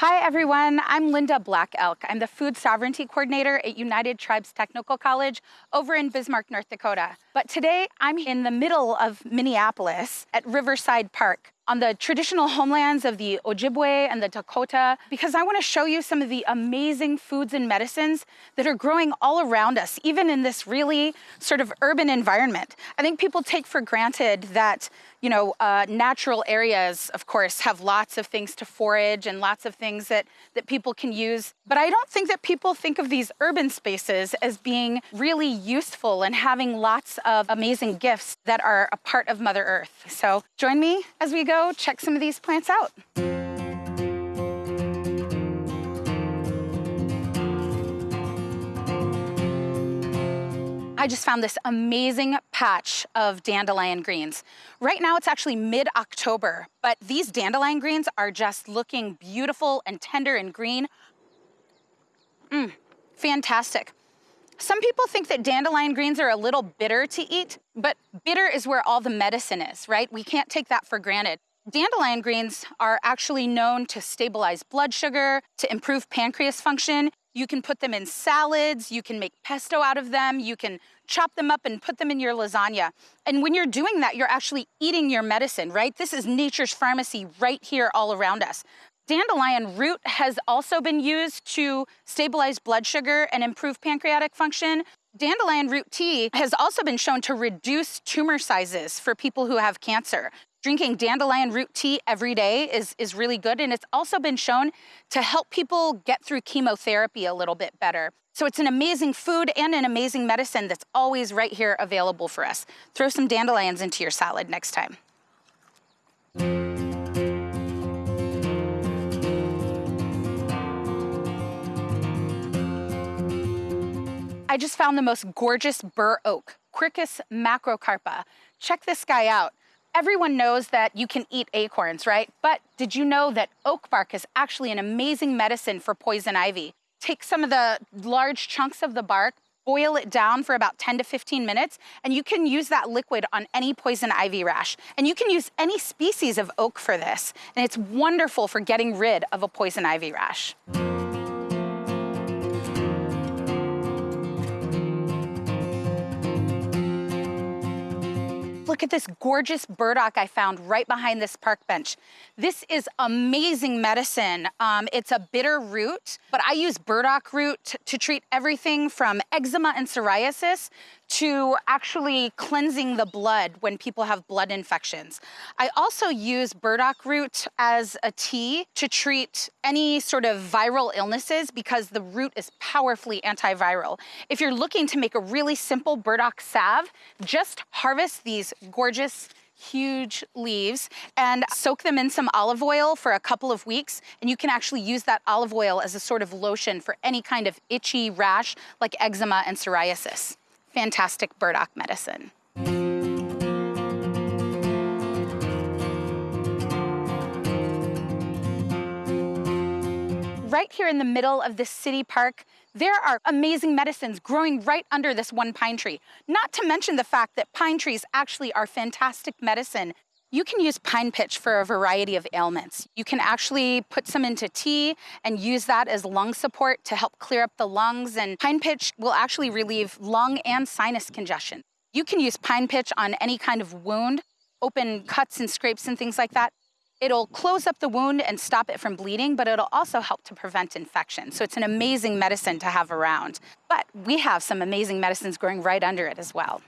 Hi everyone, I'm Linda Black Elk. I'm the Food Sovereignty Coordinator at United Tribes Technical College over in Bismarck, North Dakota. But today I'm in the middle of Minneapolis at Riverside Park on the traditional homelands of the Ojibwe and the Dakota because I want to show you some of the amazing foods and medicines that are growing all around us, even in this really sort of urban environment. I think people take for granted that you know, uh, natural areas, of course, have lots of things to forage and lots of things that, that people can use. But I don't think that people think of these urban spaces as being really useful and having lots of amazing gifts that are a part of Mother Earth. So join me as we go check some of these plants out. I just found this amazing patch of dandelion greens. Right now it's actually mid-October, but these dandelion greens are just looking beautiful and tender and green. Mmm, fantastic. Some people think that dandelion greens are a little bitter to eat, but bitter is where all the medicine is, right? We can't take that for granted. Dandelion greens are actually known to stabilize blood sugar, to improve pancreas function, you can put them in salads, you can make pesto out of them, you can chop them up and put them in your lasagna. And when you're doing that, you're actually eating your medicine, right? This is nature's pharmacy right here all around us. Dandelion root has also been used to stabilize blood sugar and improve pancreatic function. Dandelion root tea has also been shown to reduce tumor sizes for people who have cancer. Drinking dandelion root tea every day is, is really good, and it's also been shown to help people get through chemotherapy a little bit better. So it's an amazing food and an amazing medicine that's always right here available for us. Throw some dandelions into your salad next time. I just found the most gorgeous bur oak, Quercus macrocarpa. Check this guy out. Everyone knows that you can eat acorns, right? But did you know that oak bark is actually an amazing medicine for poison ivy? Take some of the large chunks of the bark, boil it down for about 10 to 15 minutes, and you can use that liquid on any poison ivy rash. And you can use any species of oak for this. And it's wonderful for getting rid of a poison ivy rash. Look at this gorgeous burdock I found right behind this park bench. This is amazing medicine. Um, it's a bitter root, but I use burdock root to treat everything from eczema and psoriasis to actually cleansing the blood when people have blood infections. I also use burdock root as a tea to treat any sort of viral illnesses because the root is powerfully antiviral. If you're looking to make a really simple burdock salve, just harvest these gorgeous huge leaves and soak them in some olive oil for a couple of weeks. And you can actually use that olive oil as a sort of lotion for any kind of itchy rash like eczema and psoriasis fantastic burdock medicine. Right here in the middle of this city park, there are amazing medicines growing right under this one pine tree. Not to mention the fact that pine trees actually are fantastic medicine you can use pine pitch for a variety of ailments. You can actually put some into tea and use that as lung support to help clear up the lungs. And pine pitch will actually relieve lung and sinus congestion. You can use pine pitch on any kind of wound, open cuts and scrapes and things like that. It'll close up the wound and stop it from bleeding, but it'll also help to prevent infection. So it's an amazing medicine to have around. But we have some amazing medicines growing right under it as well.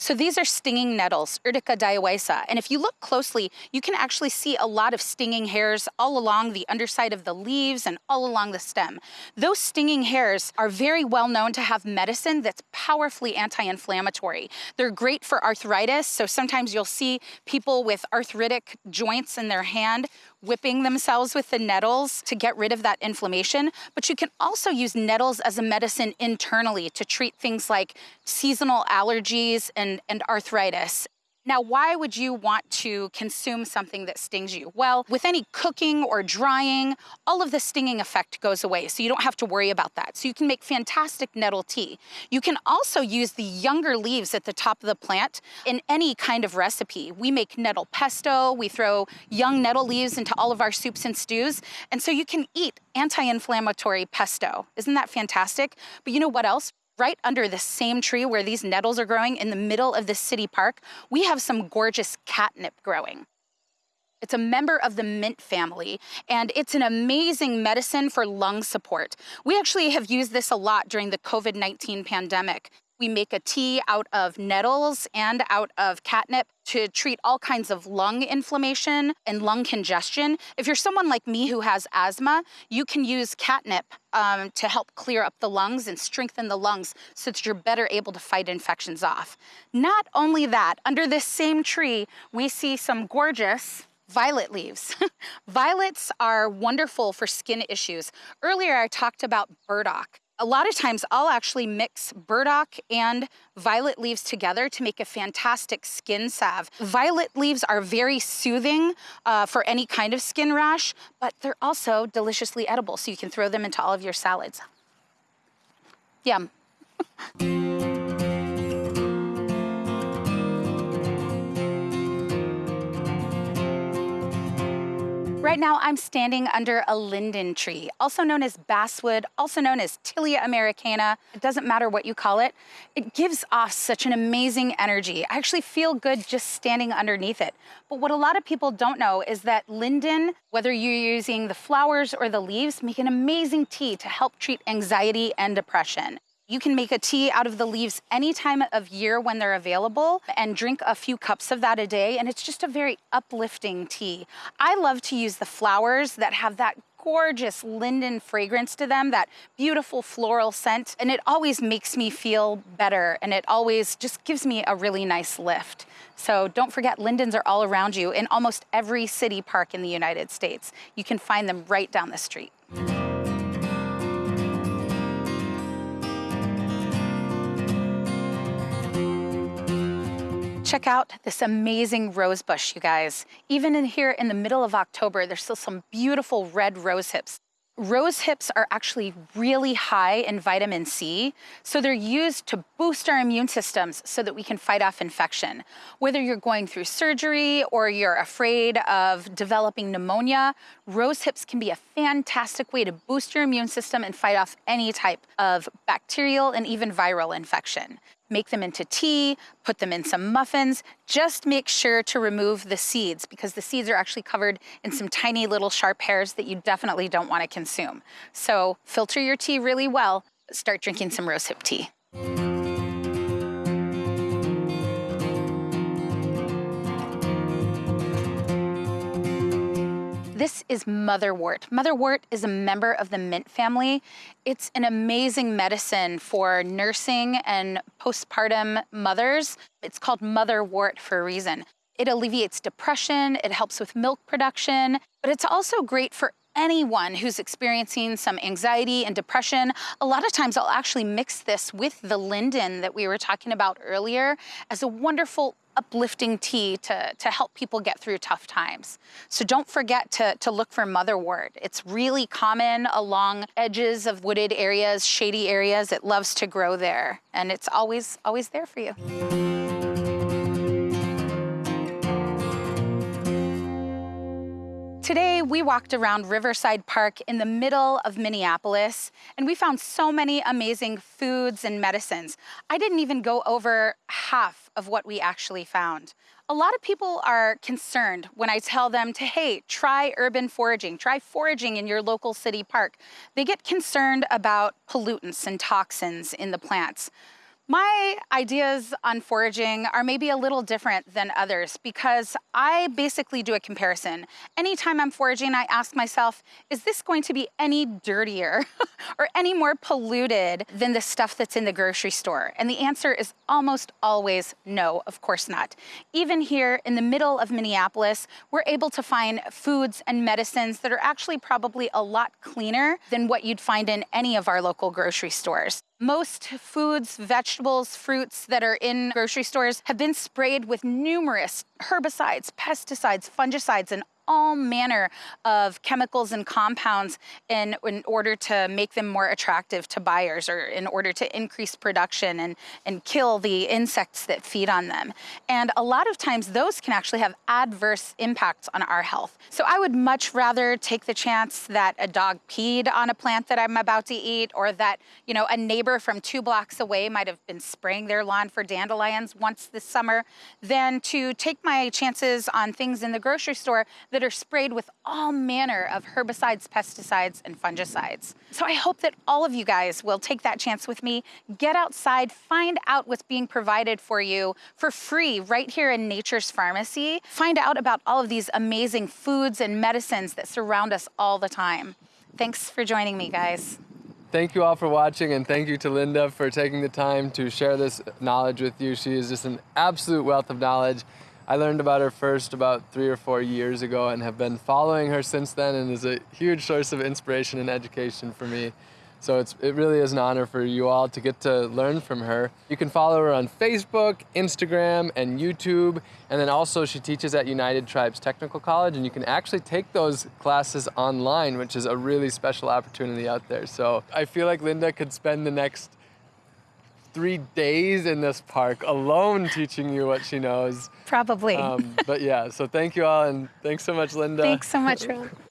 So these are stinging nettles, Urtica dioica. And if you look closely, you can actually see a lot of stinging hairs all along the underside of the leaves and all along the stem. Those stinging hairs are very well known to have medicine that's powerfully anti-inflammatory. They're great for arthritis. So sometimes you'll see people with arthritic joints in their hand whipping themselves with the nettles to get rid of that inflammation, but you can also use nettles as a medicine internally to treat things like seasonal allergies and, and arthritis. Now, why would you want to consume something that stings you? Well, with any cooking or drying, all of the stinging effect goes away, so you don't have to worry about that. So you can make fantastic nettle tea. You can also use the younger leaves at the top of the plant in any kind of recipe. We make nettle pesto, we throw young nettle leaves into all of our soups and stews, and so you can eat anti-inflammatory pesto. Isn't that fantastic? But you know what else? Right under the same tree where these nettles are growing in the middle of the city park, we have some gorgeous catnip growing. It's a member of the mint family, and it's an amazing medicine for lung support. We actually have used this a lot during the COVID 19 pandemic. We make a tea out of nettles and out of catnip to treat all kinds of lung inflammation and lung congestion. If you're someone like me who has asthma, you can use catnip um, to help clear up the lungs and strengthen the lungs so that you're better able to fight infections off. Not only that, under this same tree, we see some gorgeous violet leaves. Violets are wonderful for skin issues. Earlier, I talked about burdock a lot of times I'll actually mix burdock and violet leaves together to make a fantastic skin salve. Violet leaves are very soothing uh, for any kind of skin rash, but they're also deliciously edible, so you can throw them into all of your salads. Yum. Right now, I'm standing under a linden tree, also known as basswood, also known as Tilia americana. It doesn't matter what you call it. It gives off such an amazing energy. I actually feel good just standing underneath it. But what a lot of people don't know is that linden, whether you're using the flowers or the leaves, make an amazing tea to help treat anxiety and depression. You can make a tea out of the leaves any time of year when they're available and drink a few cups of that a day. And it's just a very uplifting tea. I love to use the flowers that have that gorgeous linden fragrance to them, that beautiful floral scent. And it always makes me feel better and it always just gives me a really nice lift. So don't forget, lindens are all around you in almost every city park in the United States. You can find them right down the street. Check out this amazing rose bush, you guys. Even in here in the middle of October, there's still some beautiful red rose hips. Rose hips are actually really high in vitamin C, so they're used to boost our immune systems so that we can fight off infection. Whether you're going through surgery or you're afraid of developing pneumonia, rose hips can be a fantastic way to boost your immune system and fight off any type of bacterial and even viral infection make them into tea, put them in some muffins. Just make sure to remove the seeds because the seeds are actually covered in some tiny little sharp hairs that you definitely don't want to consume. So filter your tea really well, start drinking some rosehip tea. This is motherwort. Motherwort is a member of the mint family. It's an amazing medicine for nursing and postpartum mothers. It's called motherwort for a reason. It alleviates depression, it helps with milk production, but it's also great for anyone who's experiencing some anxiety and depression. A lot of times I'll actually mix this with the linden that we were talking about earlier as a wonderful uplifting tea to, to help people get through tough times. So don't forget to, to look for motherwort. It's really common along edges of wooded areas, shady areas. It loves to grow there and it's always, always there for you. Today, we walked around Riverside Park in the middle of Minneapolis, and we found so many amazing foods and medicines. I didn't even go over half of what we actually found. A lot of people are concerned when I tell them to, hey, try urban foraging, try foraging in your local city park. They get concerned about pollutants and toxins in the plants. My ideas on foraging are maybe a little different than others because I basically do a comparison. Anytime I'm foraging, I ask myself, is this going to be any dirtier or any more polluted than the stuff that's in the grocery store? And the answer is almost always no, of course not. Even here in the middle of Minneapolis, we're able to find foods and medicines that are actually probably a lot cleaner than what you'd find in any of our local grocery stores. Most foods, vegetables, fruits that are in grocery stores have been sprayed with numerous herbicides, pesticides, fungicides, and all manner of chemicals and compounds in, in order to make them more attractive to buyers or in order to increase production and, and kill the insects that feed on them. And a lot of times those can actually have adverse impacts on our health. So I would much rather take the chance that a dog peed on a plant that I'm about to eat or that, you know, a neighbor from two blocks away might have been spraying their lawn for dandelions once this summer than to take my chances on things in the grocery store that are sprayed with all manner of herbicides, pesticides, and fungicides. So I hope that all of you guys will take that chance with me, get outside, find out what's being provided for you for free right here in Nature's Pharmacy. Find out about all of these amazing foods and medicines that surround us all the time. Thanks for joining me, guys. Thank you all for watching and thank you to Linda for taking the time to share this knowledge with you. She is just an absolute wealth of knowledge. I learned about her first about three or four years ago and have been following her since then and is a huge source of inspiration and education for me. So it's, it really is an honor for you all to get to learn from her. You can follow her on Facebook, Instagram, and YouTube. And then also she teaches at United Tribes Technical College and you can actually take those classes online, which is a really special opportunity out there. So I feel like Linda could spend the next three days in this park alone teaching you what she knows. Probably. Um, but yeah, so thank you all and thanks so much, Linda. Thanks so much, Ron.